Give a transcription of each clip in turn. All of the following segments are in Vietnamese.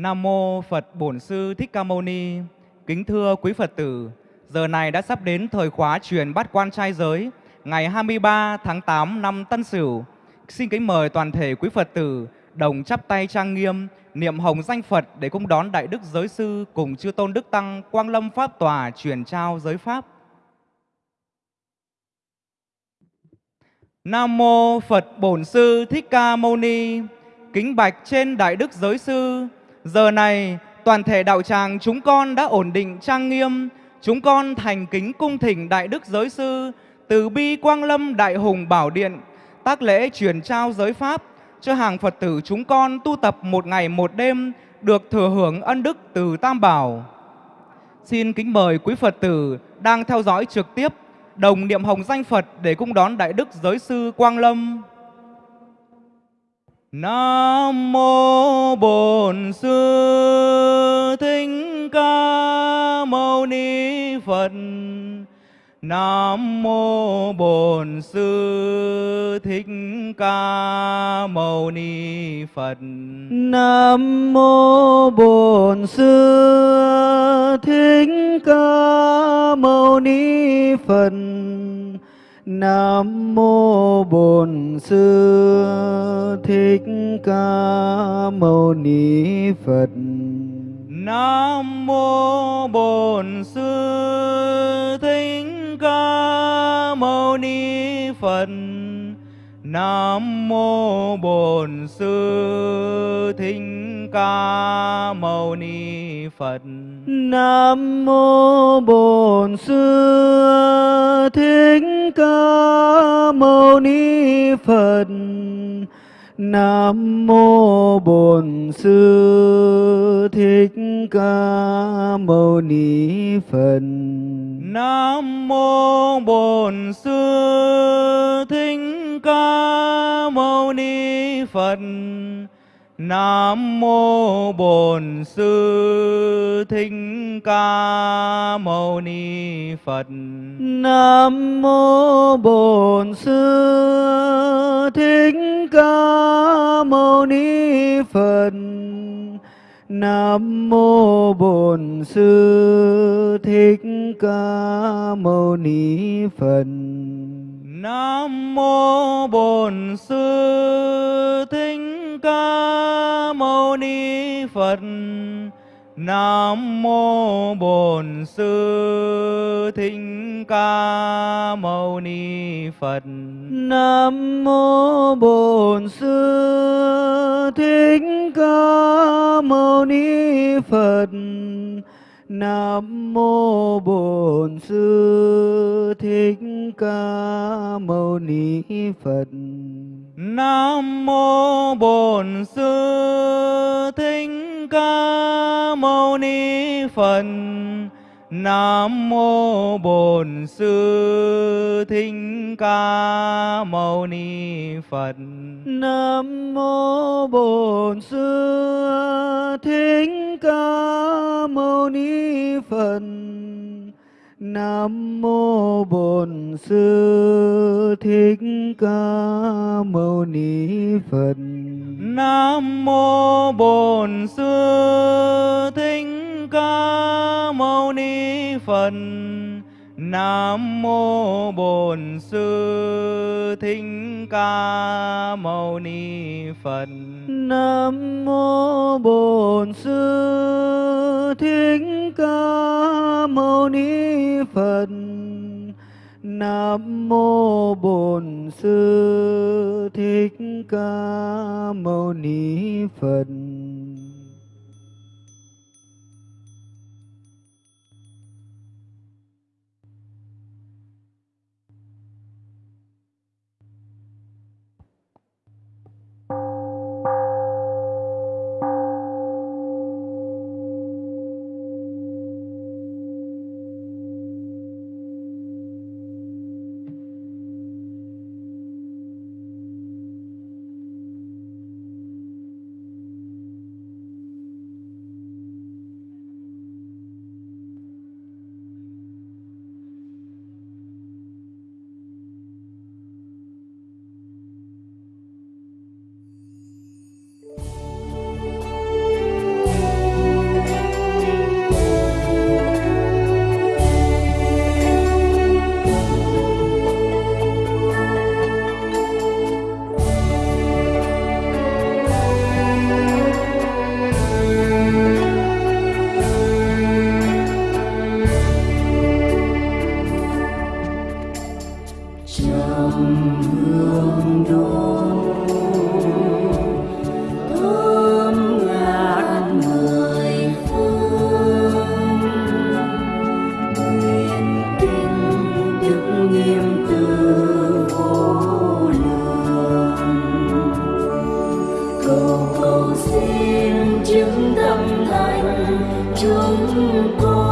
Nam mô Phật Bổn Sư Thích Ca Mâu Ni. Kính thưa quý Phật tử, giờ này đã sắp đến thời khóa truyền bát quan trai giới ngày 23 tháng 8 năm Tân Sửu. Xin kính mời toàn thể quý Phật tử đồng chắp tay trang nghiêm, niệm hồng danh Phật để cung đón Đại Đức Giới Sư cùng Chư Tôn Đức Tăng Quang Lâm Pháp Tòa truyền trao giới Pháp. Nam Mô Phật Bổn Sư Thích Ca Mâu Ni. Kính bạch trên Đại Đức Giới Sư, giờ này toàn thể đạo tràng chúng con đã ổn định trang nghiêm, chúng con thành kính cung thỉnh Đại Đức Giới Sư từ bi Quang Lâm Đại Hùng Bảo Điện, tác lễ truyền trao giới Pháp cho hàng Phật tử chúng con tu tập một ngày một đêm được thừa hưởng ân đức từ Tam Bảo. Xin kính mời quý Phật tử đang theo dõi trực tiếp đồng niệm hồng danh Phật để cung đón Đại Đức Giới Sư Quang Lâm. Nam mô Bổn Sư Thích Ca Mâu Ni Phật. Nam mô Bổn Sư Thích Ca Mâu Ni Phật. Nam mô Bổn Sư Thích Ca Mâu Ni Phật. Nam mô Bổn Sư Thích Ca Mâu Ni Phật. Nam mô Bổn Sư Thích Ca Mâu Ni Phật. Nam mô Bổn Sư Thích Ca Mâu Ni Phật. Nam mô Bổn Sư Thích Ca Mâu Ni Phật. Nam mô Bổn Sư Thích Ca Mâu Ni Phật. Nam mô Bổn Sư Thích Ca Mâu Ni Phật. Nam mô Bổn Sư Thích Ca Mâu Ni Phật. Nam mô Bổn Sư Thích Ca Mâu Ni Phật. Nam mô Bổn Sư Thích Ca Mâu Ni Phật. Nam mô Bổn Sư Thích Ca Mâu Ni Phật. Nam mô Bổn Sư Thích Ca Mâu Ni Phật. Nam mô Bổn Sư Thích Ca Mâu Ni Phật. Nam mô Bổn Sư Thích Ca Mâu Ni Phật. Nam mô Bổn Sư Thích Ca Mâu Ni Phật. Nam mô Bổn Sư Thích Ca Mâu Ni Phật. Nam mô Bổn Sư Thích Ca Mâu Ni Phật. Nam mô Bổn Sư Thích Ca Mâu Ni Phật. Nam mô Bổn Sư Thích Ca Mâu Ni Phật. Nam mô Bổn Sư Thích Ca Mâu Ni Phật. Nam mô Bổn Sư Thích Ca Mâu Ni Phật. Nam mô Bổn Sư Thích Ca Mâu Ni Phật. tu cầu xin chứng tâm thành chúng con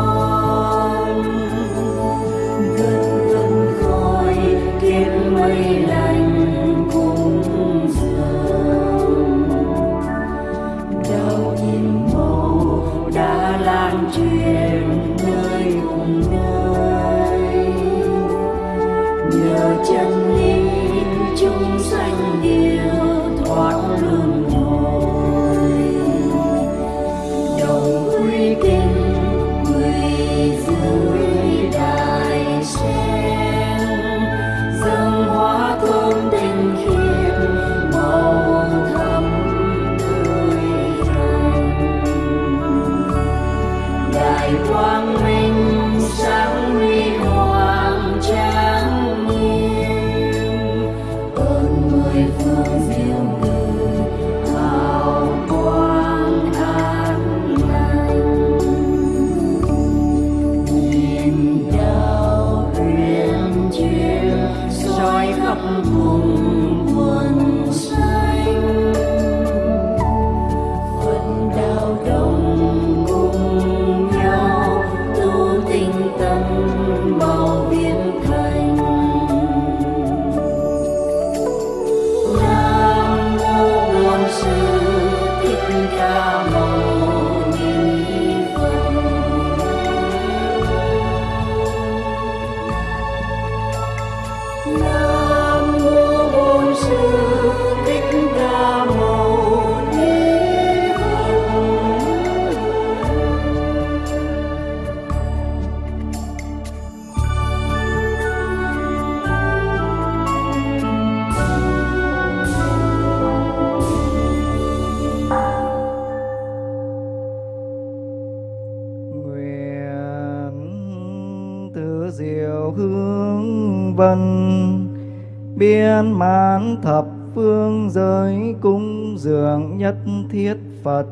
thập phương giới cung dường nhất thiết phật.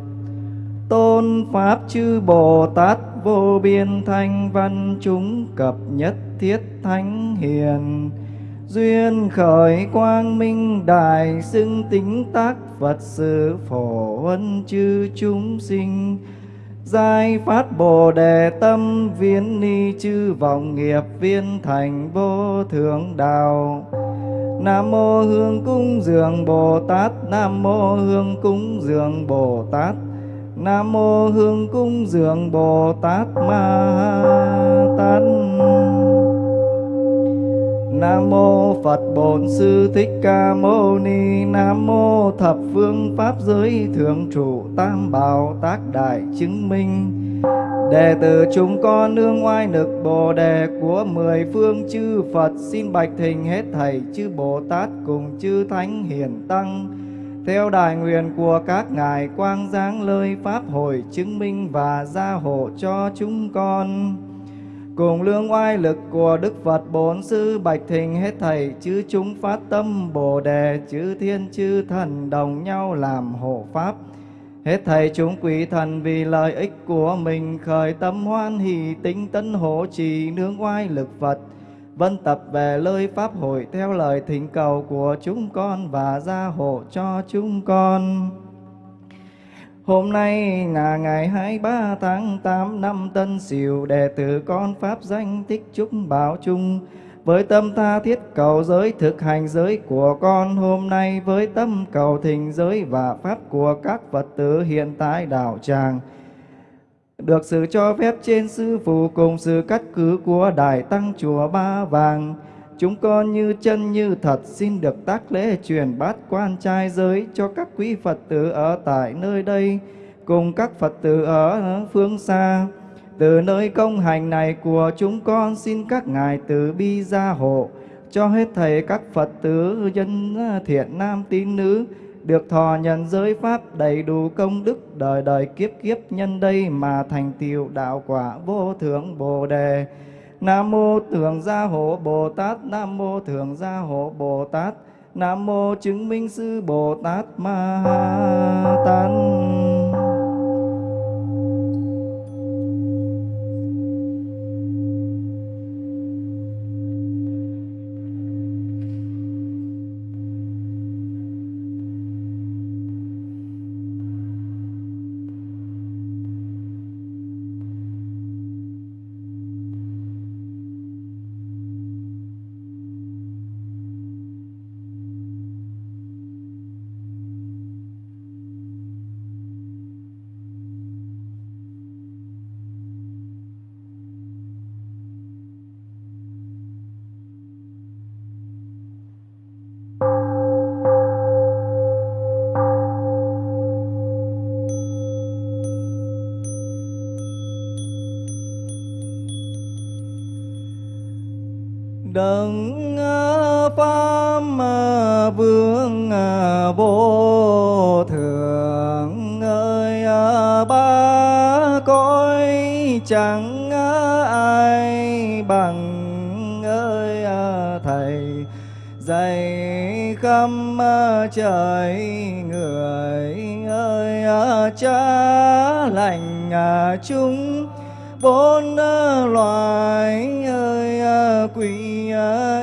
Tôn pháp chư bồ tát vô biên thanh văn chúng cập nhất thiết thánh hiền. Duyên khởi quang minh đại xưng tính tác phật sự phổ huân chư chúng sinh. Giai phát Bồ Đề tâm viên ni chư vọng nghiệp viên thành vô thượng đạo. Nam mô Hương cúng dường Bồ Tát, Nam mô Hương cúng dường Bồ Tát. Nam mô Hương cúng dường Bồ Tát Ma Tát. Nam mô Phật Bổn Sư Thích Ca Mâu Ni Nam mô Thập Phương Pháp Giới Thượng Trụ Tam Bảo Tác Đại Chứng Minh Đệ tử chúng con nương oai lực Bồ Đề của mười phương chư Phật Xin bạch thình hết thảy, chư Bồ Tát cùng chư Thánh Hiền Tăng Theo đại nguyện của các ngài, quang giáng lời Pháp hội chứng minh và gia hộ cho chúng con Cùng lương oai lực của Đức Phật Bốn Sư Bạch Thình hết thảy, chư chúng phát tâm Bồ Đề, chư thiên, chư thần đồng nhau làm hộ Pháp. Hết thầy chúng quý thần vì lợi ích của mình, khởi tâm hoan hỷ tinh tấn hộ trì nương oai lực Phật. Vân tập về lời Pháp hội theo lời thỉnh cầu của chúng con và gia hộ cho chúng con. Hôm nay là ngày 23 tháng 8 năm Tân Sửu, đệ tử con Pháp danh Tích Trúc Bảo Trung với tâm tha thiết cầu giới, thực hành giới của con hôm nay, với tâm cầu thình giới và pháp của các Phật tử hiện tại đạo tràng, được sự cho phép trên sư phụ cùng sự cắt cứ của Đại Tăng Chùa Ba Vàng Chúng con như chân như thật xin được tác lễ truyền bát quan trai giới cho các quý Phật tử ở tại nơi đây, cùng các Phật tử ở phương xa. Từ nơi công hành này của chúng con xin các ngài từ bi gia hộ cho hết thầy các Phật tử dân à, thiện nam tín nữ được thọ nhận giới pháp đầy đủ công đức đời đời kiếp kiếp nhân đây mà thành tựu đạo quả vô thượng Bồ đề. Nam mô Thượng Gia Hộ Bồ Tát, Nam mô Thượng Gia Hộ Bồ Tát, Nam mô Chứng Minh Sư Bồ Tát Ma Tát. Chẳng ai bằng ơi à, thầy. Dạy khắp trời người ơi à, cha lành à, chúng bốn loài ơi quý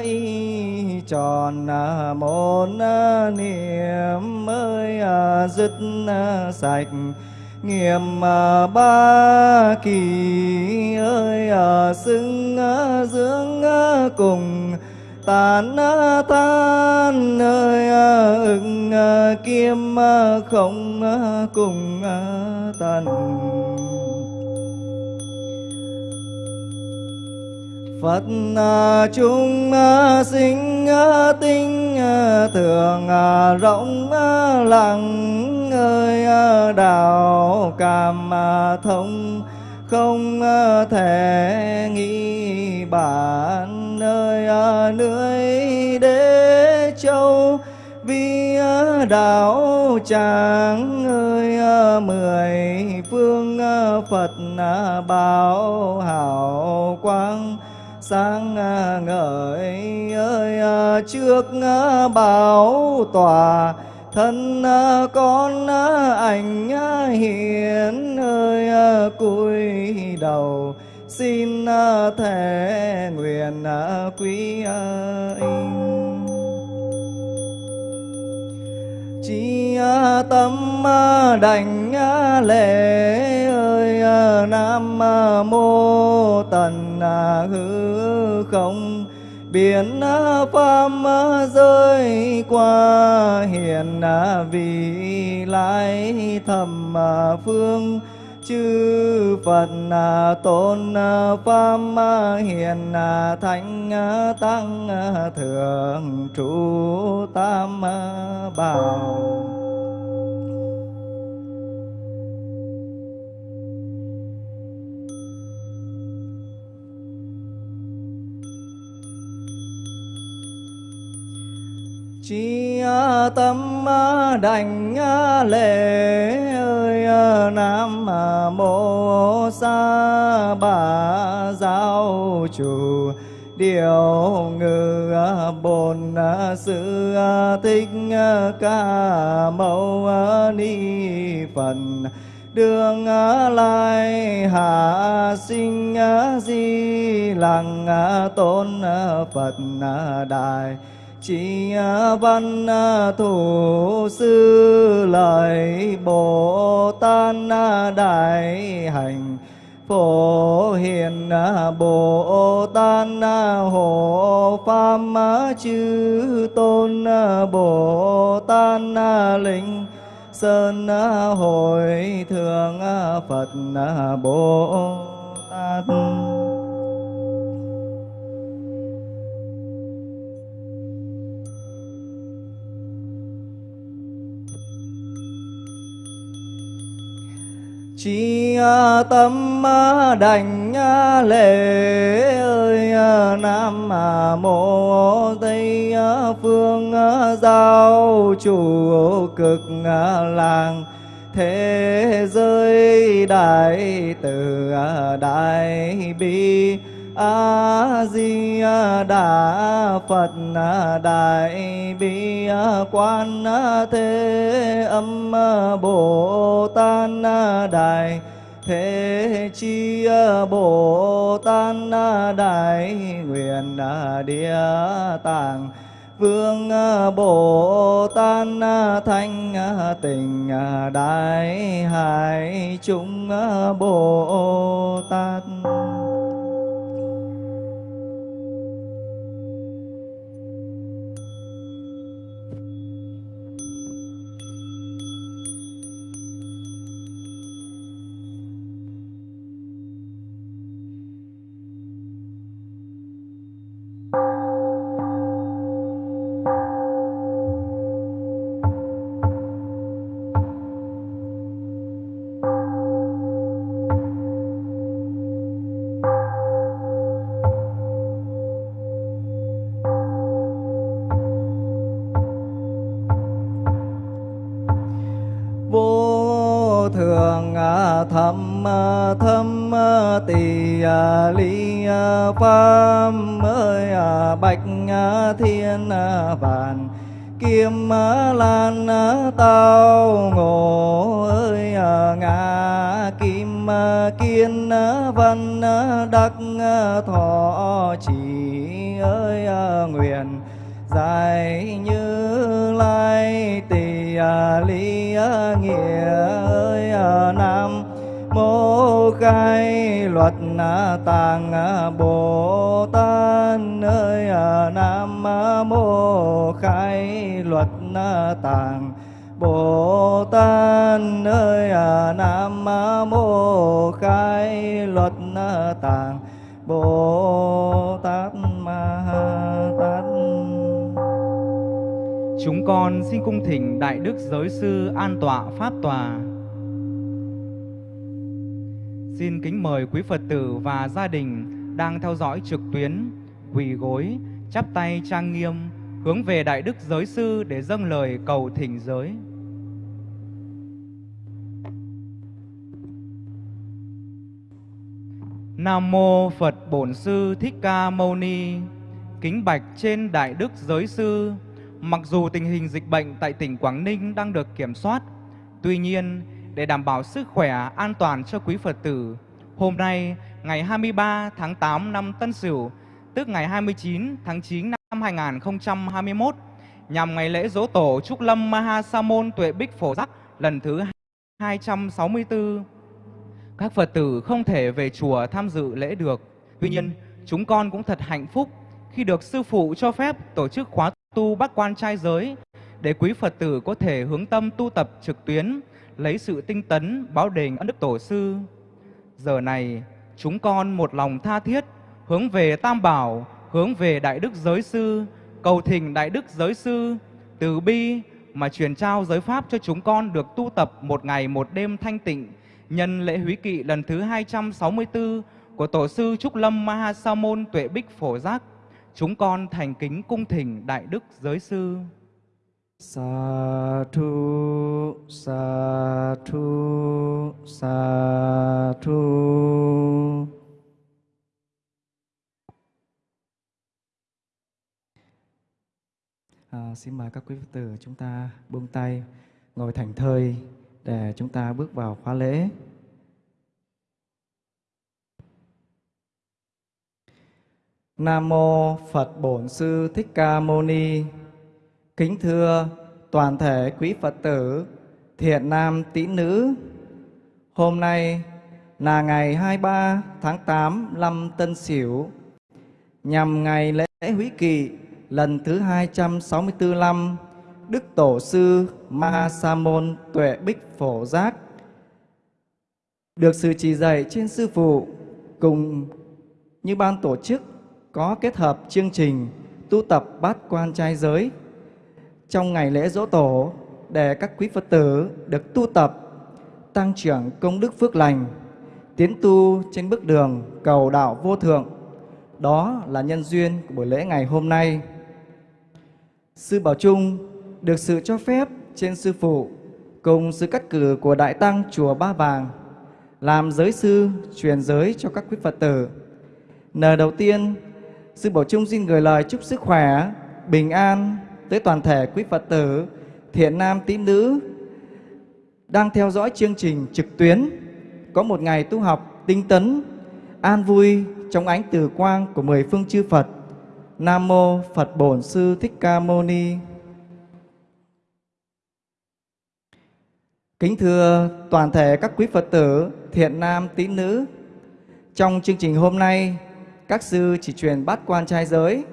y tròn một niệm ơi dứt sạch nghiệm ba kỳ ơi à, xưng à, dưỡng à, cùng tàn than ơi ưng kim không cùng tần Phật chúng sinh tinh thường rộng lặng ơi ờ, đạo cảm ờ, thông, không ờ, thể nghĩ bản nơi nơi đế châu. Vì đạo tràng ơi mười phương Phật bảo hảo quang, sáng ngời ơi trước bảo tòa thân à, con à, ảnh à, hiền ơi cúi đầu. Xin thể nguyện quý anh. Chi tâm đảnh lễ ơi nam mô tần hư không biển pháp rơi qua, hiền vì lai thầm phương, chư Phật tôn pháp hiền thánh tăng thượng trụ tam bảo chi tâm đành lễ ơi nam mô sa bà giáo chủ điều ngự bồn sư thích ca mâu ni phật đường lai hạ sinh di lăng tôn phật đại chỉ à, văn à, thủ sư lời bồ tát à, đại hành. Phổ hiền bồ tát hộ pháp chư tôn bồ tát linh sơn hội thượng phật bồ tát. Chi tâm đành lễ ơi nam mô tây phương giao chủ cực làng thế giới đại từ đại bi a di đà phật, đại bi quan thế âm bồ tát đại thế chi bồ tát đại nguyện địa tạng vương bồ tát thanh tình đại hải chúng bồ tát mô khai luật tạng bồ tát ma tát Chúng con xin cung thỉnh Đại Đức Giới Sư an tọa Pháp Tòa. Xin kính mời quý Phật tử và gia đình đang theo dõi trực tuyến, quỳ gối, chắp tay trang nghiêm, hướng về Đại Đức Giới Sư để dâng lời cầu thỉnh giới. Nam Mô Phật Bổn Sư Thích Ca Mâu Ni Kính bạch trên Đại Đức Giới Sư Mặc dù tình hình dịch bệnh tại tỉnh Quảng Ninh đang được kiểm soát, tuy nhiên để đảm bảo sức khỏe an toàn cho quý Phật tử, hôm nay ngày 23 tháng 8 năm Tân Sửu, tức ngày 29 tháng 9 năm 2021, nhằm ngày lễ dỗ tổ Trúc Lâm Maha Sa Môn Tuệ Bích Phổ Giác lần thứ 264. Các Phật tử không thể về chùa tham dự lễ được. Tuy nhiên, chúng con cũng thật hạnh phúc khi được sư phụ cho phép tổ chức khóa tu bác quan trai giới để quý Phật tử có thể hướng tâm tu tập trực tuyến, lấy sự tinh tấn báo đền ân đức tổ sư. Giờ này, chúng con một lòng tha thiết hướng về Tam Bảo, hướng về Đại Đức Giới Sư, cầu thỉnh Đại Đức Giới Sư từ bi mà truyền trao giới pháp cho chúng con được tu tập một ngày một đêm thanh tịnh nhân lễ húy kỵ lần thứ 264 của Tổ sư Trúc Lâm Mahasamon Tuệ Bích Phổ Giác chúng con thành kính cung thỉnh Đại Đức Giới Sư. Sa thu, sa thu, sa thu. À, xin mời các quý Phật tử chúng ta buông tay, ngồi thành thơi để chúng ta bước vào khóa lễ. Nam mô Phật Bổn Sư Thích Ca Mâu Ni. Kính thưa toàn thể quý Phật tử, thiện nam tín nữ. Hôm nay là ngày 23 tháng 8 năm Tân Sửu, nhằm ngày lễ húy kỵ lần thứ 264 năm Đức Tổ sư Ma Sa Môn Tuệ Bích Phổ Giác được sự chỉ dạy trên sư phụ cùng như ban tổ chức có kết hợp chương trình tu tập bát quan trai giới trong ngày lễ dỗ tổ để các quý Phật tử được tu tập, tăng trưởng công đức phước lành, tiến tu trên bước đường cầu đạo vô thượng. Đó là nhân duyên của buổi lễ ngày hôm nay. Sư Bảo Trung được sự cho phép trên Sư Phụ cùng sự cắt cử của Đại Tăng Chùa Ba Vàng làm giới sư truyền giới cho các quý Phật tử. Nờ đầu tiên Sư Bảo Trung xin gửi lời chúc sức khỏe, bình an tới toàn thể quý Phật tử, thiện nam tín nữ đang theo dõi chương trình trực tuyến có một ngày tu học tinh tấn, an vui trong ánh từ quang của mười phương chư Phật. Nam mô Phật Bổn Sư Thích Ca Mâu Ni. Kính thưa toàn thể các quý Phật tử, thiện nam tín nữ, trong chương trình hôm nay các sư chỉ truyền bát quan trai giới.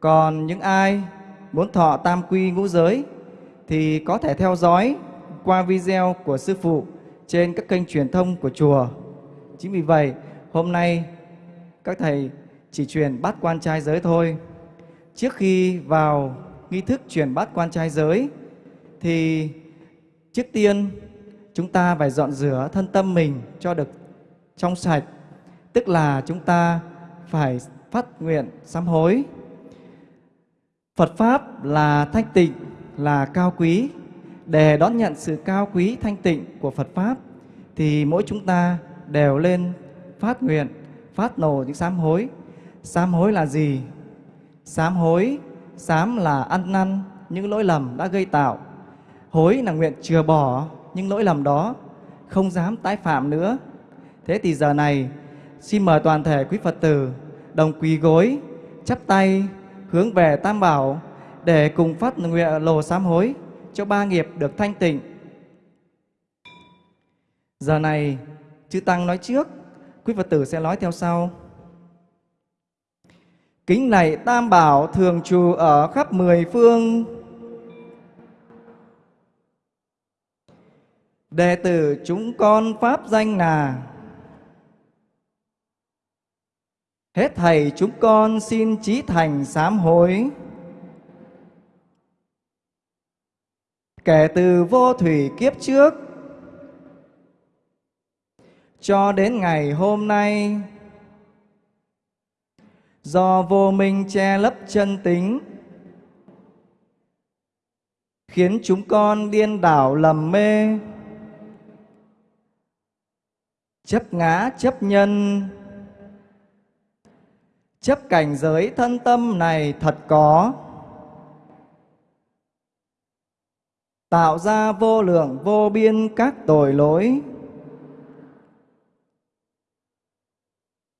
Còn những ai muốn thọ tam quy ngũ giới thì có thể theo dõi qua video của sư phụ trên các kênh truyền thông của chùa. Chính vì vậy, hôm nay các thầy chỉ truyền bát quan trai giới thôi. Trước khi vào nghi thức truyền bát quan trai giới thì trước tiên chúng ta phải dọn rửa thân tâm mình cho được trong sạch. Tức là chúng ta phải phát nguyện sám hối. Phật Pháp là thanh tịnh, là cao quý. Để đón nhận sự cao quý thanh tịnh của Phật Pháp thì mỗi chúng ta đều lên phát nguyện, phát nổ những sám hối. Sám hối là gì? Sám hối, sám là ăn năn những lỗi lầm đã gây tạo. Hối là nguyện chừa bỏ những lỗi lầm đó, không dám tái phạm nữa. Thế thì giờ này, xin mời toàn thể quý Phật tử đồng quỳ gối, chắp tay, hướng về Tam Bảo để cùng phát nguyện lồ sám hối cho ba nghiệp được thanh tịnh. Giờ này, chư Tăng nói trước, quý Phật tử sẽ nói theo sau. Kính lạy Tam Bảo thường trù ở khắp mười phương. Đệ tử chúng con Pháp danh là Hết thầy chúng con xin trí thành sám hối. Kể từ vô thủy kiếp trước cho đến ngày hôm nay, do vô minh che lấp chân tính, khiến chúng con điên đảo lầm mê chấp ngã, chấp nhân. Chấp cảnh giới thân tâm này thật có. Tạo ra vô lượng, vô biên các tội lỗi.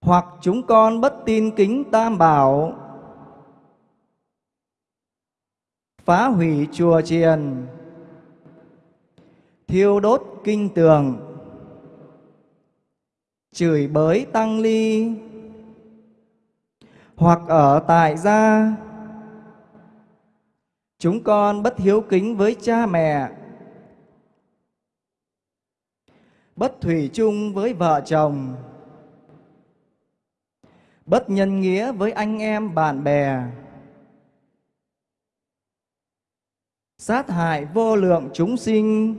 Hoặc chúng con bất tin kính tam bảo. Phá hủy chùa chiền. Thiêu đốt kinh tường chửi bới tăng ly. Hoặc ở tại gia. Chúng con bất hiếu kính với cha mẹ. Bất thủy chung với vợ chồng. Bất nhân nghĩa với anh em bạn bè. Sát hại vô lượng chúng sinh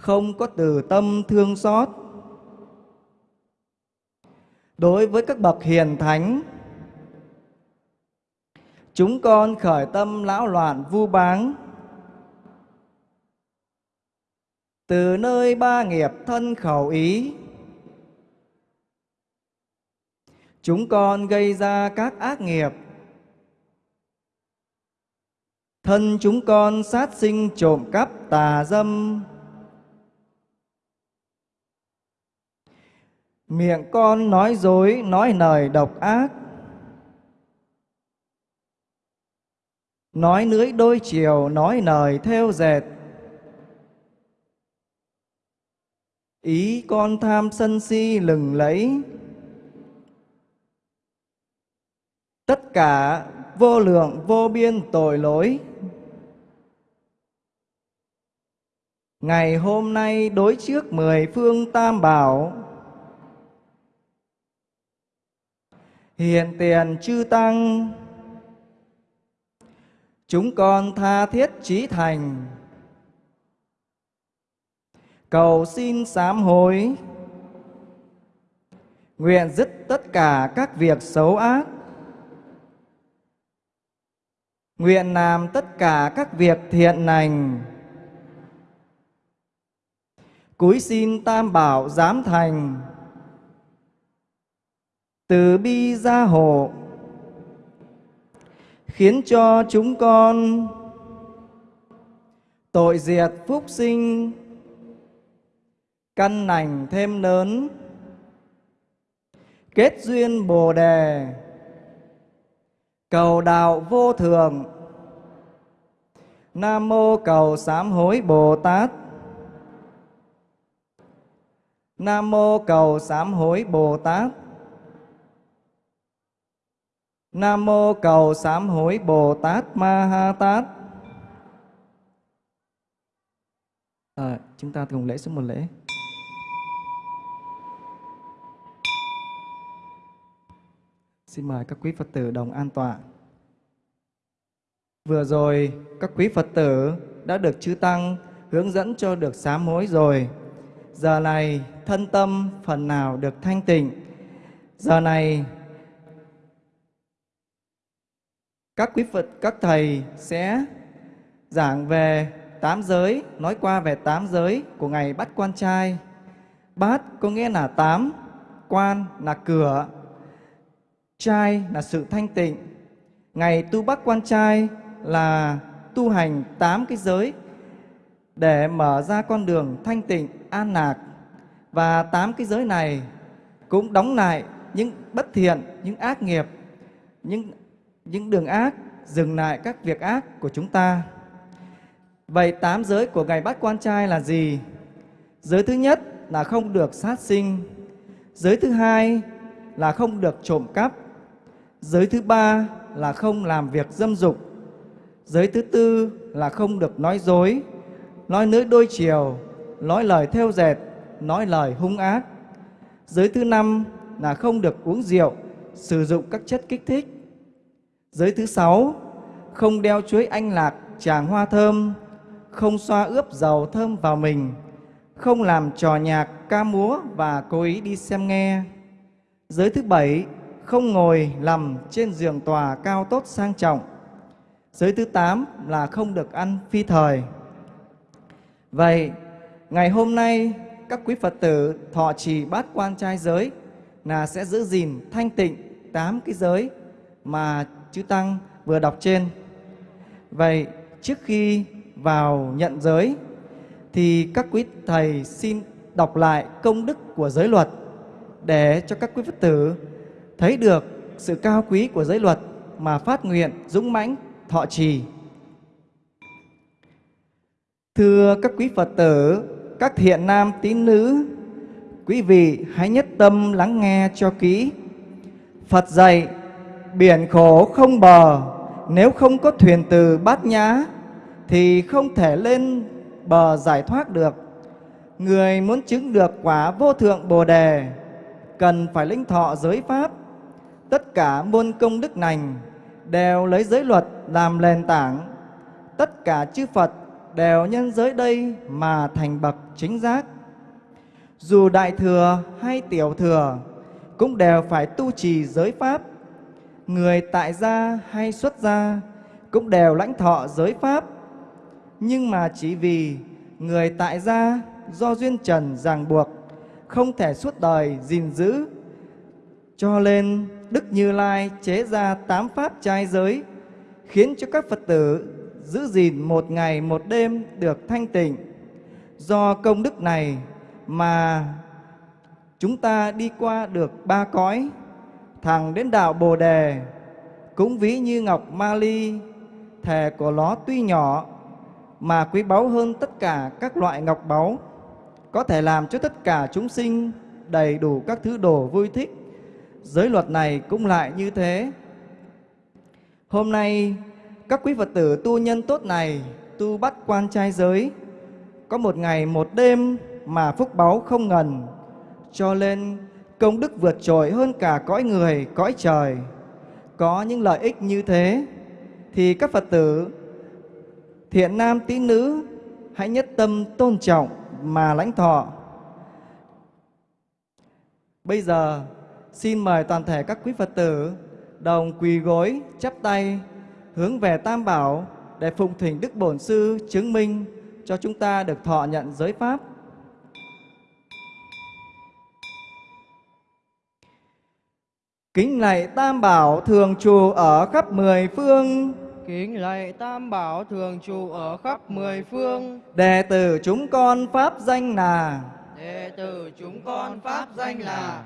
không có từ tâm thương xót. Đối với các bậc hiền thánh, chúng con khởi tâm lão loạn vu báng. Từ nơi ba nghiệp thân khẩu ý, chúng con gây ra các ác nghiệp. Thân chúng con sát sinh trộm cắp tà dâm. Miệng con nói dối, nói lời độc ác. Nói lưỡi đôi chiều, nói lời theo dệt. Ý con tham sân si lừng lẫy. Tất cả vô lượng, vô biên tội lỗi. Ngày hôm nay đối trước mười phương tam bảo. Hiện tiền chư tăng. Chúng con tha thiết trí thành. Cầu xin sám hối. Nguyện dứt tất cả các việc xấu ác. Nguyện làm tất cả các việc thiện lành. Cúi xin tam bảo giám thành từ bi gia hộ, khiến cho chúng con tội diệt phúc sinh, căn lành thêm lớn, kết duyên bồ đề, cầu đạo vô thường. Nam mô cầu sám hối bồ tát. Nam mô cầu sám hối bồ tát. Nam mô cầu sám hối Bồ Tát Ma Ha Tát. À, chúng ta cùng lễ xuống một lễ. Xin mời các quý Phật tử đồng an tọa. Vừa rồi các quý Phật tử đã được chư tăng hướng dẫn cho được sám hối rồi. Giờ này thân tâm phần nào được thanh tịnh. Giờ này các quý Phật, các thầy sẽ giảng về tám giới, nói qua về tám giới của ngày bắt quan trai. Bát có nghĩa là tám, quan là cửa, trai là sự thanh tịnh. Ngày tu bắt quan trai là tu hành tám cái giới để mở ra con đường thanh tịnh, an lạc. Và tám cái giới này cũng đóng lại những bất thiện, những ác nghiệp, những những đường ác, dừng lại các việc ác của chúng ta. Vậy tám giới của ngày bắt quan trai là gì? Giới thứ nhất là không được sát sinh. Giới thứ hai là không được trộm cắp. Giới thứ ba là không làm việc dâm dục. Giới thứ tư là không được nói dối, nói nới đôi chiều, nói lời theo dệt, nói lời hung ác. Giới thứ năm là không được uống rượu, sử dụng các chất kích thích. Giới thứ sáu, không đeo chuối anh lạc, tràng hoa thơm, không xoa ướp dầu thơm vào mình, không làm trò nhạc, ca múa và cố ý đi xem nghe. Giới thứ bảy, không ngồi nằm trên giường tòa cao tốt sang trọng. Giới thứ tám là không được ăn phi thời. Vậy, ngày hôm nay các quý Phật tử thọ trì bát quan trai giới là sẽ giữ gìn thanh tịnh tám cái giới mà chư Tăng vừa đọc trên. Vậy, trước khi vào nhận giới thì các quý thầy xin đọc lại công đức của giới luật để cho các quý Phật tử thấy được sự cao quý của giới luật mà phát nguyện dũng mãnh thọ trì. Thưa các quý Phật tử, các thiện nam tín nữ, quý vị hãy nhất tâm lắng nghe cho kỹ. Phật dạy, biển khổ không bờ, nếu không có thuyền từ bát nhã, thì không thể lên bờ giải thoát được. Người muốn chứng được quả vô thượng Bồ Đề, cần phải linh thọ giới Pháp. Tất cả môn công đức lành đều lấy giới luật làm nền tảng. Tất cả chư Phật đều nhân giới đây mà thành bậc chính giác. Dù đại thừa hay tiểu thừa cũng đều phải tu trì giới pháp. Người tại gia hay xuất gia cũng đều lãnh thọ giới pháp. Nhưng mà chỉ vì người tại gia do duyên trần ràng buộc không thể suốt đời gìn giữ cho nên Đức Như Lai chế ra tám pháp trai giới khiến cho các Phật tử giữ gìn một ngày một đêm được thanh tịnh. Do công đức này mà chúng ta đi qua được ba cõi, thẳng đến đạo Bồ Đề, cũng ví như ngọc ma ly, thể của nó tuy nhỏ mà quý báu hơn tất cả các loại ngọc báu, có thể làm cho tất cả chúng sinh đầy đủ các thứ đồ vui thích. Giới luật này cũng lại như thế. Hôm nay các quý Phật tử tu nhân tốt này tu bắt quan trai giới có một ngày một đêm mà phúc báu không ngần cho nên công đức vượt trội hơn cả cõi người, cõi trời có những lợi ích như thế, thì các Phật tử, thiện nam tín nữ, hãy nhất tâm tôn trọng mà lãnh thọ bây giờ, xin mời toàn thể các quý Phật tử, đồng quỳ gối, chắp tay, hướng về Tam Bảo để phụng thỉnh Đức Bổn Sư chứng minh cho chúng ta được thọ nhận giới Pháp. Kính lạy Tam Bảo thường trụ ở khắp mười phương, Kính lạy Tam Bảo thường trụ ở khắp mười phương, đệ tử chúng con Pháp danh là đệ tử chúng con pháp danh là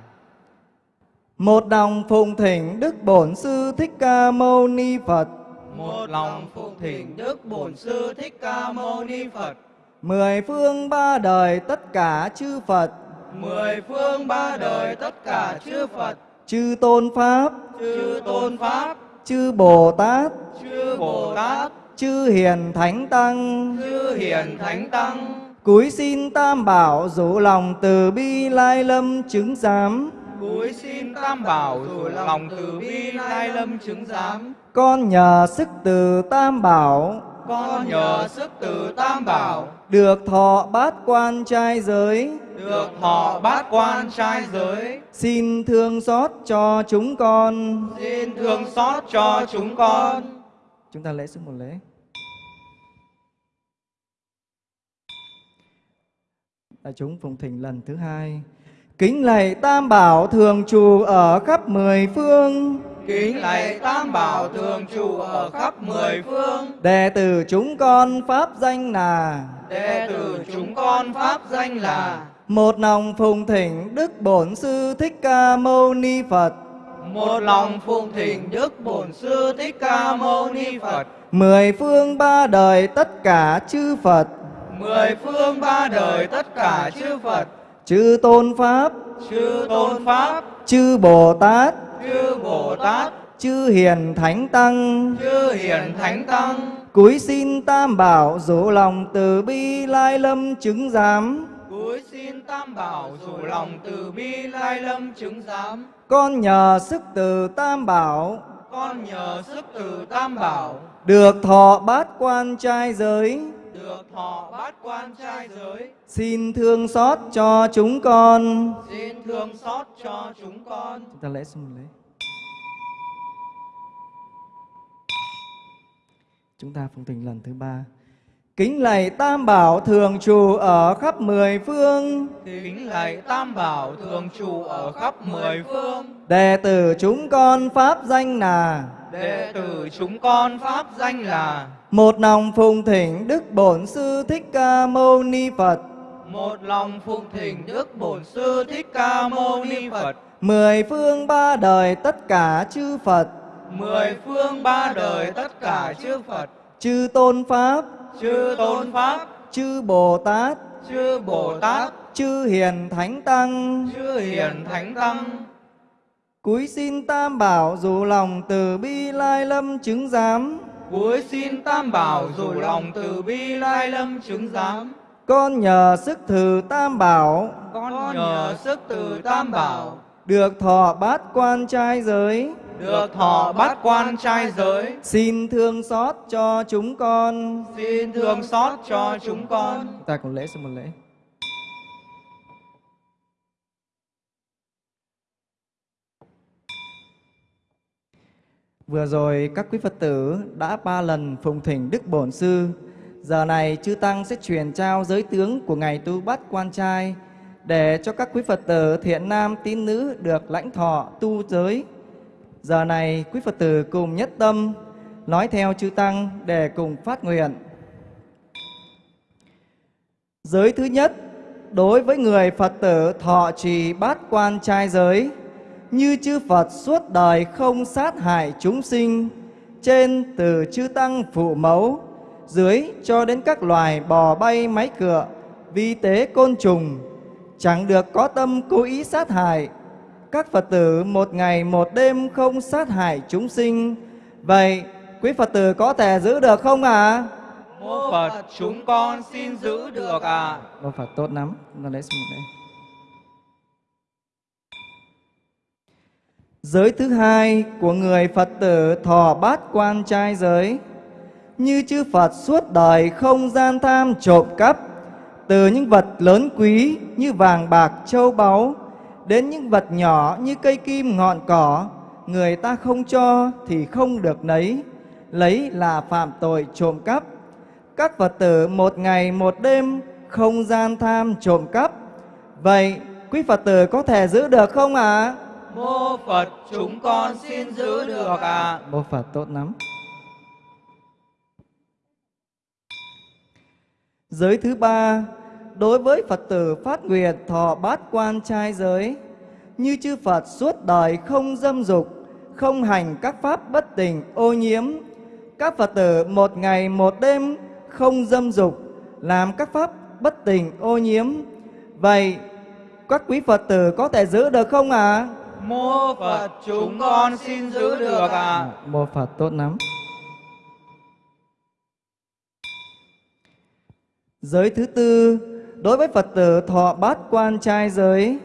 một đồng phụng thỉnh Đức Bổn Sư Thích Ca Mâu Ni Phật, một lòng phụng thỉnh Đức Bổn Sư Thích Ca Mâu Ni Phật, mười phương ba đời tất cả chư Phật, mười phương ba đời tất cả chư Phật, chư Tôn Pháp, chư Tôn Pháp, chư Bồ Tát, chư Bồ Tát, chư Hiền Thánh Tăng, chư Hiền Thánh Tăng, Cúi xin Tam Bảo dụ lòng từ bi lai lâm chứng giám. cúi xin Tam Bảo dù lòng từ bi lai lâm chứng giám. Con nhờ sức từ Tam Bảo. Con nhờ sức từ Tam Bảo. Được thọ bát quan trai giới. Được thọ bát quan trai giới Xin thương xót cho chúng con. xin thương xót cho chúng con Chúng ta lễ xuống một lễ. Đại chúng phụng thỉnh lần thứ hai. Kính lạy Tam Bảo thường trụ ở khắp mười phương. Kính lạy Tam Bảo thường trụ ở khắp mười phương. Đệ tử chúng con pháp danh là Đệ tử chúng con pháp danh là một lòng phụng thỉnh Đức Bổn Sư Thích Ca Mâu Ni Phật. một lòng phụng thỉnh Đức Bổn Sư Thích Ca Mâu Ni Phật. Mười phương ba đời tất cả chư Phật, Mười phương ba đời tất cả chư Phật, chư Tôn Pháp, chư Tôn Pháp, chư Bồ Tát, chư Bồ Tát, chư Hiền Thánh Tăng, chư Hiền Thánh Tăng, cúi xin Tam Bảo dỗ lòng từ bi lai lâm chứng giám. Cúi xin Tam Bảo dù lòng từ bi lai lâm chứng giám. Con nhờ sức từ Tam Bảo, Con nhờ sức từ Tam Bảo, được thọ bát quan trai giới, được thọ bát quan trai giới, xin thương xót cho chúng con. xin thương xót cho chúng con. Chúng ta lễ xưng lễ. Chúng ta phụng thỉnh lần thứ ba. Kính lạy Tam Bảo thường trụ ở khắp mười phương. Kính lạy Tam Bảo thường trụ ở khắp mười phương. Đệ tử chúng con pháp danh là Đệ tử chúng con pháp danh là một lòng phụng thỉnh Đức Bổn Sư Thích Ca Mâu Ni Phật. một lòng phụng thỉnh Đức Bổn Sư Thích Ca Mâu Ni Phật. Mười phương ba đời tất cả chư Phật, Mười phương ba đời tất cả chư Phật, chư Tôn Pháp, chư Tôn Pháp, chư Bồ Tát, chư Bồ Tát, chư Hiền Thánh Tăng, chư Hiền Thánh Tăng, cúi xin Tam Bảo dù lòng từ bi lai lâm chứng giám. cúi xin Tam Bảo dù lòng từ bi lai lâm chứng giám. Con nhờ sức thử Tam Bảo, Con nhờ sức từ Tam Bảo, được thọ bát quan trai giới, được thọ bát quan trai giới, xin thương xót cho chúng con. xin thương xót cho chúng con. Ta cùng lễ xin một lễ. Vừa rồi các quý Phật tử đã ba lần phụng thỉnh Đức Bổn Sư. Giờ này chư Tăng sẽ truyền trao giới tướng của Ngài Tu Bát Quan Trai để cho các quý Phật tử thiện nam tín nữ được lãnh thọ tu giới. Giờ này quý Phật tử cùng nhất tâm nói theo chư Tăng để cùng phát nguyện. Giới thứ nhất, đối với người Phật tử thọ trì bát quan trai giới, như chư Phật suốt đời không sát hại chúng sinh, trên từ chư Tăng phụ mẫu, dưới cho đến các loài bò bay máy cựa, vi tế côn trùng, chẳng được có tâm cố ý sát hại. Các Phật tử một ngày một đêm không sát hại chúng sinh. Vậy, quý Phật tử có thể giữ được không ạ? À? Mô Phật chúng con xin giữ được à. Mô Phật tốt lắm. Lễ xin một lễ. Giới thứ hai của người Phật tử thọ bát quan trai giới. Như chư Phật suốt đời không gian tham trộm cắp, từ những vật lớn quý như vàng bạc châu báu, đến những vật nhỏ như cây kim ngọn cỏ, người ta không cho thì không được lấy, lấy là phạm tội trộm cắp. Các Phật tử một ngày một đêm không gian tham trộm cắp. Vậy quý Phật tử có thể giữ được không ạ? À? Mô Phật chúng con xin giữ được à. Mô Phật tốt lắm. Giới thứ ba, đối với Phật tử phát nguyện thọ bát quan trai giới, như chư Phật suốt đời không dâm dục, không hành các pháp bất tình ô nhiễm. Các Phật tử một ngày một đêm không dâm dục, làm các pháp bất tình ô nhiễm. Vậy các quý Phật tử có thể giữ được không ạ? À? Mô Phật chúng con xin giữ được à. Mô Phật tốt lắm. Giới thứ tư, đối với Phật tử thọ bát quan trai giới,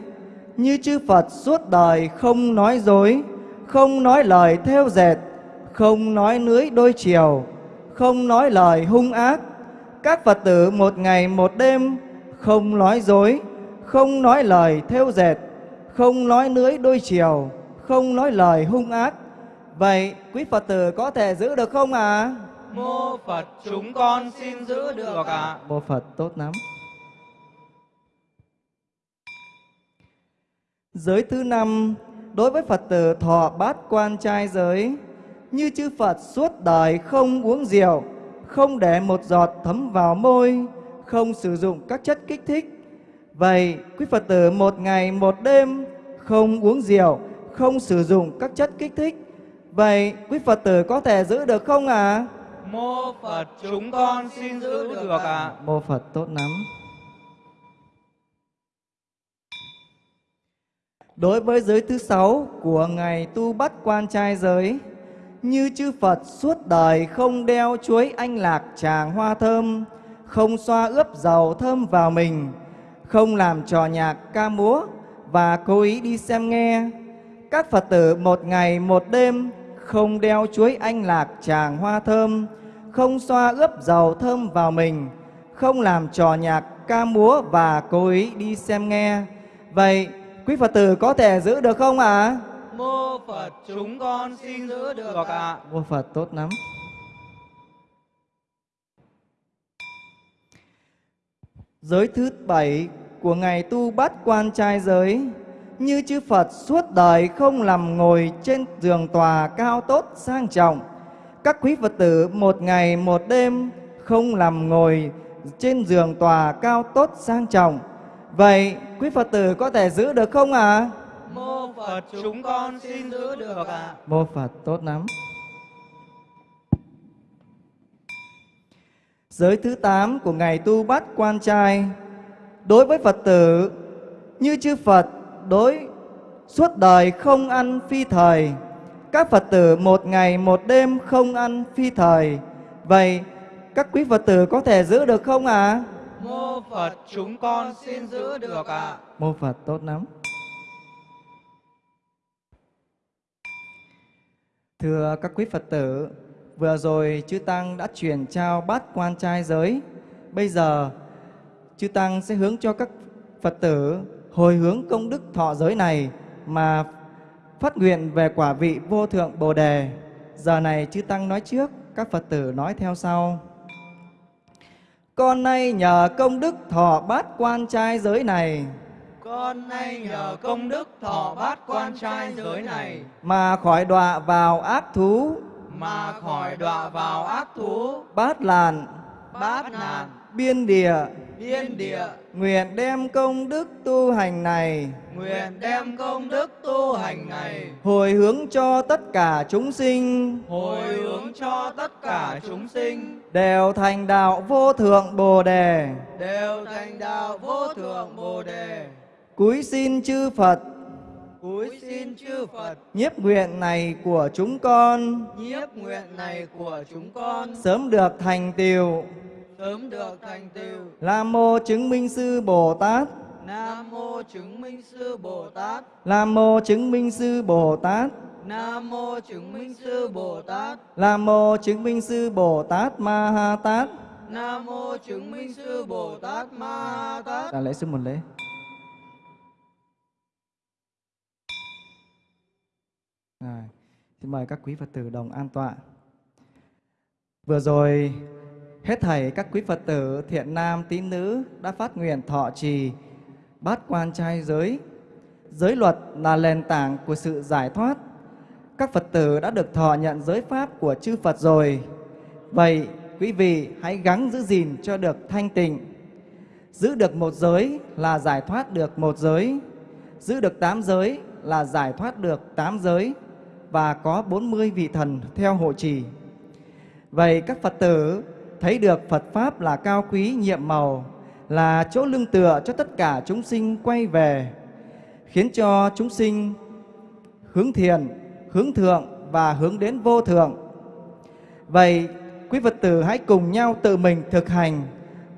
như chư Phật suốt đời không nói dối, không nói lời theo dệt, không nói lưới đôi chiều, không nói lời hung ác. Các Phật tử một ngày một đêm không nói dối, không nói lời theo dệt, không nói lưới đôi chiều, không nói lời hung ác. Vậy quý Phật tử có thể giữ được không ạ? À? Mô Phật chúng con xin giữ được à. Mô Phật tốt lắm. Giới thứ năm, đối với Phật tử thọ bát quan trai giới, như chư Phật suốt đời không uống rượu, không để một giọt thấm vào môi, không sử dụng các chất kích thích. Vậy, quý Phật tử một ngày một đêm không uống rượu, không sử dụng các chất kích thích. Vậy, quý Phật tử có thể giữ được không ạ? À? Mô Phật chúng con xin giữ được ạ. À. Mô Phật tốt lắm. Đối với giới thứ sáu của ngày tu bắt quan trai giới, như chư Phật suốt đời không đeo chuối anh lạc tràng hoa thơm, không xoa ướp dầu thơm vào mình, không làm trò nhạc ca múa và cố ý đi xem nghe. Các Phật tử một ngày một đêm không đeo chuối anh lạc tràng hoa thơm, không xoa ướp dầu thơm vào mình, không làm trò nhạc ca múa và cố ý đi xem nghe. Vậy quý Phật tử có thể giữ được không ạ? À? Mô Phật chúng con xin giữ được ạ. À. Mô Phật tốt lắm. Giới thứ bảy của ngày tu bát quan trai giới như chư Phật suốt đời không nằm ngồi trên giường tòa cao tốt sang trọng. Các quý Phật tử một ngày một đêm không nằm ngồi trên giường tòa cao tốt sang trọng. Vậy quý Phật tử có thể giữ được không ạ? À? Mô Phật chúng con xin giữ được ạ. À. Mô Phật tốt lắm. Giới thứ 8 của ngày tu bát quan trai Đối với Phật tử Như chư Phật đối suốt đời không ăn phi thời Các Phật tử một ngày một đêm không ăn phi thời Vậy các quý Phật tử có thể giữ được không ạ? À? Mô Phật chúng con xin giữ được ạ. À. Mô Phật tốt lắm. Thưa các quý Phật tử, vừa rồi chư Tăng đã truyền trao bát quan trai giới. Bây giờ chư Tăng sẽ hướng cho các Phật tử hồi hướng công đức thọ giới này mà phát nguyện về quả vị vô thượng Bồ Đề. Giờ này chư Tăng nói trước, các Phật tử nói theo sau. Con nay nhờ công đức thọ bát quan trai giới này. Con nay nhờ công đức thọ bát quan trai giới này. Mà khỏi đọa vào ác thú. Mà khỏi đọa vào ác thú. Bát làn. Bát nạn Biên địa Biên địa. Nguyện đem công đức tu hành này. Nguyện đem công đức tu hành này. Hồi hướng cho tất cả chúng sinh. Hồi hướng cho tất cả chúng sinh. Đều thành đạo vô thượng Bồ Đề. Đều thành đạo vô thượng Bồ Đề. Cúi xin chư Phật. Cúi xin chư Phật. Nhiếp nguyện này của chúng con. Nhiếp nguyện này của chúng con. Sớm được thành tiều sớm được thành tựu. Nam mô chứng minh sư Bồ Tát. Nam mô chứng minh sư Bồ Tát. Nam mô chứng minh sư Bồ Tát. Nam mô chứng minh sư Bồ Tát. Nam mô chứng minh sư Bồ Tát Ma Ha Tát. Nam mô chứng minh sư Bồ Tát Ma Ha Tát. Đà lễ sư một lễ. À, xin mời các quý Phật tử đồng an tọa. Vừa rồi Hết thảy các quý Phật tử, thiện nam, tín nữ đã phát nguyện thọ trì bát quan trai giới. Giới luật là nền tảng của sự giải thoát. Các Phật tử đã được thọ nhận giới pháp của chư Phật rồi. Vậy quý vị hãy gắng giữ gìn cho được thanh tịnh. Giữ được một giới là giải thoát được một giới. Giữ được tám giới là giải thoát được tám giới. Và có 40 vị thần theo hộ trì. Vậy các Phật tử thấy được Phật Pháp là cao quý nhiệm màu, là chỗ lưng tựa cho tất cả chúng sinh quay về, khiến cho chúng sinh hướng thiền, hướng thượng và hướng đến vô thượng. Vậy, quý Phật tử hãy cùng nhau tự mình thực hành,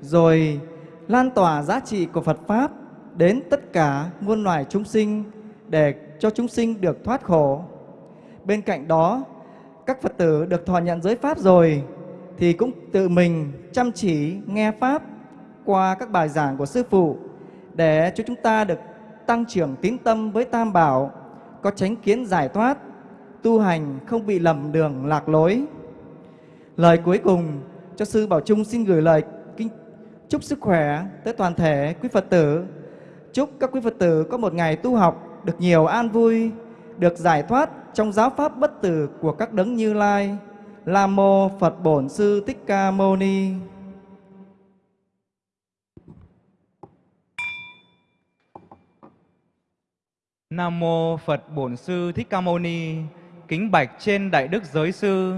rồi lan tỏa giá trị của Phật Pháp đến tất cả muôn loài chúng sinh để cho chúng sinh được thoát khổ. Bên cạnh đó, các Phật tử được thọ nhận giới Pháp rồi, thì cũng tự mình chăm chỉ nghe Pháp qua các bài giảng của Sư Phụ để cho chúng ta được tăng trưởng tín tâm với Tam Bảo, có tránh kiến giải thoát, tu hành không bị lầm đường lạc lối. Lời cuối cùng cho Sư Bảo Trung xin gửi lời kính chúc sức khỏe tới toàn thể quý Phật tử. Chúc các quý Phật tử có một ngày tu học được nhiều an vui, được giải thoát trong giáo pháp bất tử của các đấng Như Lai. Nam mô Phật Bổn Sư Thích Ca Mâu Ni. Nam mô Phật Bổn Sư Thích Ca Mâu Ni. Kính bạch trên Đại Đức Giới Sư.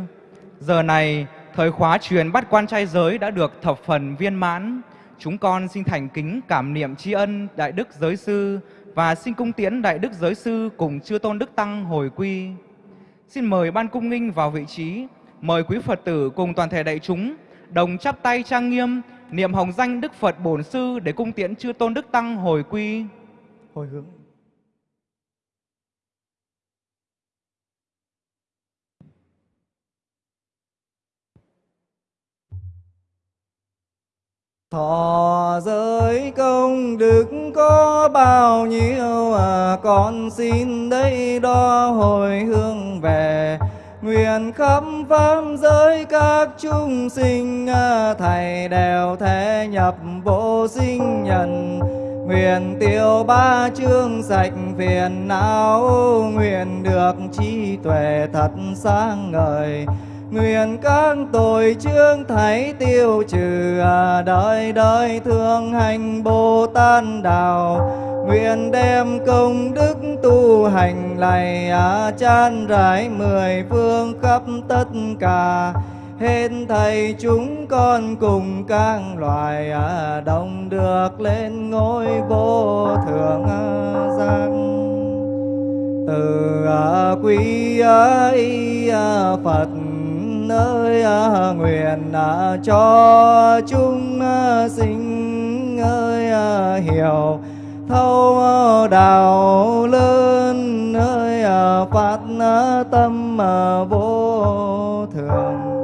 Giờ này, thời khóa truyền bắt quan trai giới đã được thập phần viên mãn. Chúng con xin thành kính cảm niệm tri ân Đại Đức Giới Sư và xin cung tiễn Đại Đức Giới Sư cùng Chư Tôn Đức Tăng hồi quy. Xin mời Ban Cung Nghinh vào vị trí, mời quý Phật tử cùng toàn thể đại chúng đồng chắp tay trang nghiêm, niệm hồng danh Đức Phật Bổn Sư để cung tiễn Chư Tôn Đức Tăng hồi quy. Hồi hướng. Thọ giới công đức có bao nhiêu à, con xin đây đó hồi hương về Nguyện khắp pháp giới các chúng sinh Thầy đều thể nhập vô sinh nhân. Nguyện tiêu ba chương sạch phiền não, Nguyện được trí tuệ thật sáng ngời. Nguyện các tội chương thấy tiêu trừ à, Đời đời thương hành Bồ Tát Đạo. Nguyện đem công đức tu hành này à, Chan rải mười phương khắp tất cả. Hết thầy chúng con cùng các loài à, Đồng được lên ngôi vô thượng à, giác. Từ à, quý à, y Phật ơi à, nguyện à, cho chúng à, sinh ơi hiểu thâu đạo lớn ơi phát tâm vô thường.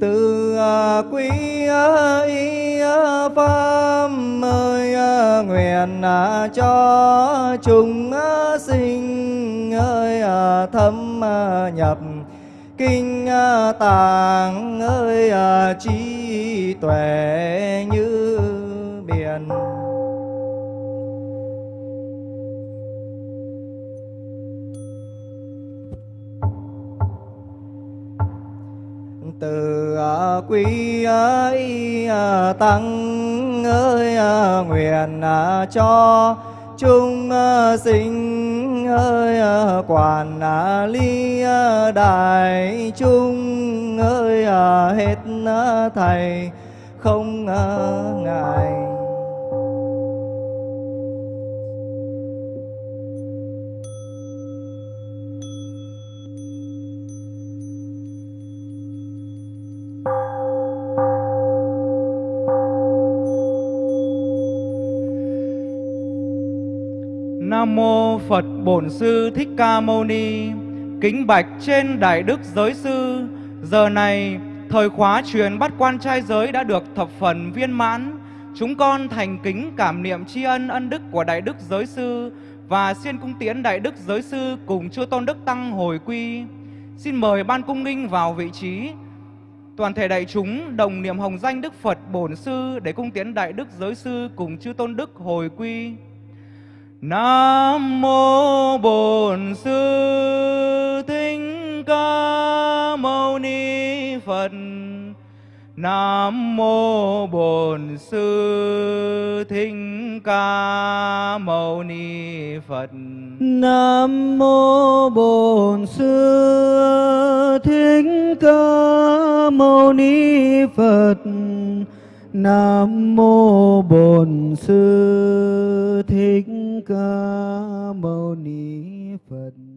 Từ quý y pháp ơi à, nguyện à, cho chúng à, sinh, ơi thâm nhập kinh tạng, ơi trí tuệ như biển. Từ quý y tăng ơi à, nguyện à, cho chúng à, sinh, ơi quản ly đại chúng ơi hết thầy không ngại Nam mô Phật Bổn Sư Thích Ca Mâu Ni. Kính bạch trên Đại Đức Giới Sư, giờ này thời khóa truyền bắt quan trai giới đã được thập phần viên mãn. Chúng con thành kính cảm niệm tri ân ân đức của Đại Đức Giới Sư và xin cung tiễn Đại Đức Giới Sư cùng Chư Tôn Đức Tăng hồi quy. Xin mời Ban Cung Ninh vào vị trí. Toàn thể đại chúng đồng niệm hồng danh Đức Phật Bổn Sư để cung tiễn Đại Đức Giới Sư cùng Chư Tôn Đức hồi quy. Nam mô Bổn Sư Thích Ca Mâu Ni Phật. Nam mô Bổn Sư Thích Ca Mâu Ni Phật. Nam mô Bổn Sư Thích Ca Mâu Ni Phật. Nam mô Bổn Sư Thích Ca Mâu Ni Phật.